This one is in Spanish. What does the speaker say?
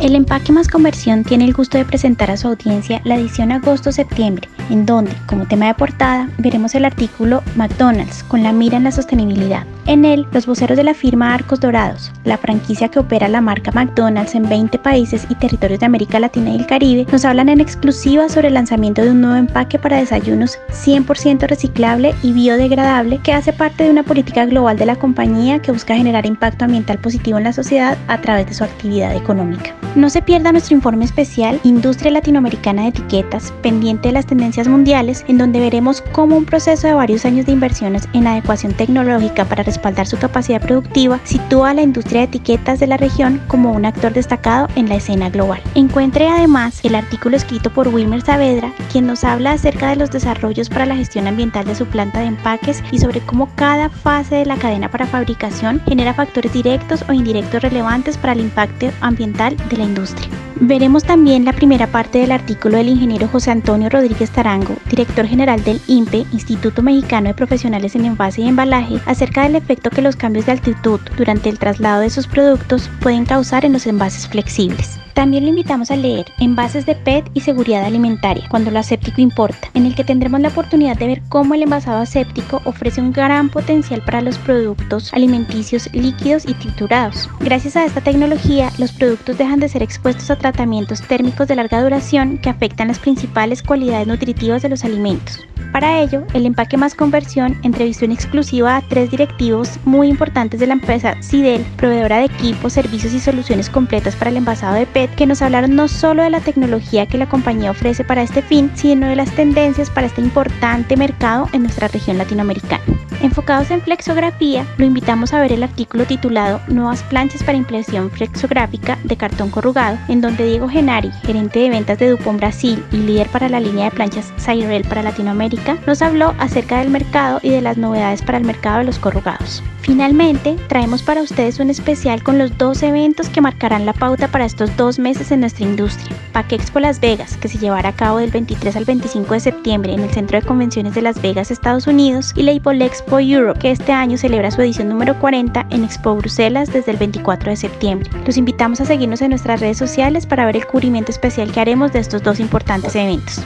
El empaque más conversión tiene el gusto de presentar a su audiencia la edición agosto-septiembre, en donde, como tema de portada, veremos el artículo McDonald's con la mira en la sostenibilidad. En él, los voceros de la firma Arcos Dorados, la franquicia que opera la marca McDonald's en 20 países y territorios de América Latina y el Caribe, nos hablan en exclusiva sobre el lanzamiento de un nuevo empaque para desayunos 100% reciclable y biodegradable que hace parte de una política global de la compañía que busca generar impacto ambiental positivo en la sociedad a través de su actividad económica. No se pierda nuestro informe especial Industria Latinoamericana de Etiquetas, pendiente de las tendencias mundiales, en donde veremos cómo un proceso de varios años de inversiones en adecuación tecnológica para respaldar su capacidad productiva sitúa a la industria de etiquetas de la región como un actor destacado en la escena global. Encuentre además el artículo escrito por Wilmer Saavedra, quien nos habla acerca de los desarrollos para la gestión ambiental de su planta de empaques y sobre cómo cada fase de la cadena para fabricación genera factores directos o indirectos relevantes para el impacto ambiental de la industria. Veremos también la primera parte del artículo del ingeniero José Antonio Rodríguez Tarango, director general del INPE, Instituto Mexicano de Profesionales en Envase y Embalaje, acerca del efecto que los cambios de altitud durante el traslado de sus productos pueden causar en los envases flexibles. También lo invitamos a leer Envases de PET y Seguridad Alimentaria, cuando lo aséptico importa, en el que tendremos la oportunidad de ver cómo el envasado aséptico ofrece un gran potencial para los productos alimenticios líquidos y triturados. Gracias a esta tecnología, los productos dejan de ser expuestos a tratamientos térmicos de larga duración que afectan las principales cualidades nutritivas de los alimentos. Para ello, el empaque más conversión entrevistó en exclusiva a tres directivos muy importantes de la empresa Sidel, proveedora de equipos, servicios y soluciones completas para el envasado de PET, que nos hablaron no solo de la tecnología que la compañía ofrece para este fin, sino de las tendencias para este importante mercado en nuestra región latinoamericana. Enfocados en flexografía, lo invitamos a ver el artículo titulado Nuevas planchas para impresión flexográfica de cartón corrugado, en donde Diego Genari, gerente de ventas de Dupont Brasil y líder para la línea de planchas Cyrel para Latinoamérica, nos habló acerca del mercado y de las novedades para el mercado de los corrugados. Finalmente, traemos para ustedes un especial con los dos eventos que marcarán la pauta para estos dos meses en nuestra industria. PAC Expo Las Vegas, que se llevará a cabo del 23 al 25 de septiembre en el Centro de Convenciones de Las Vegas, Estados Unidos, y la Expo Europe, que este año celebra su edición número 40 en Expo Bruselas desde el 24 de septiembre. Los invitamos a seguirnos en nuestras redes sociales para ver el cubrimiento especial que haremos de estos dos importantes eventos.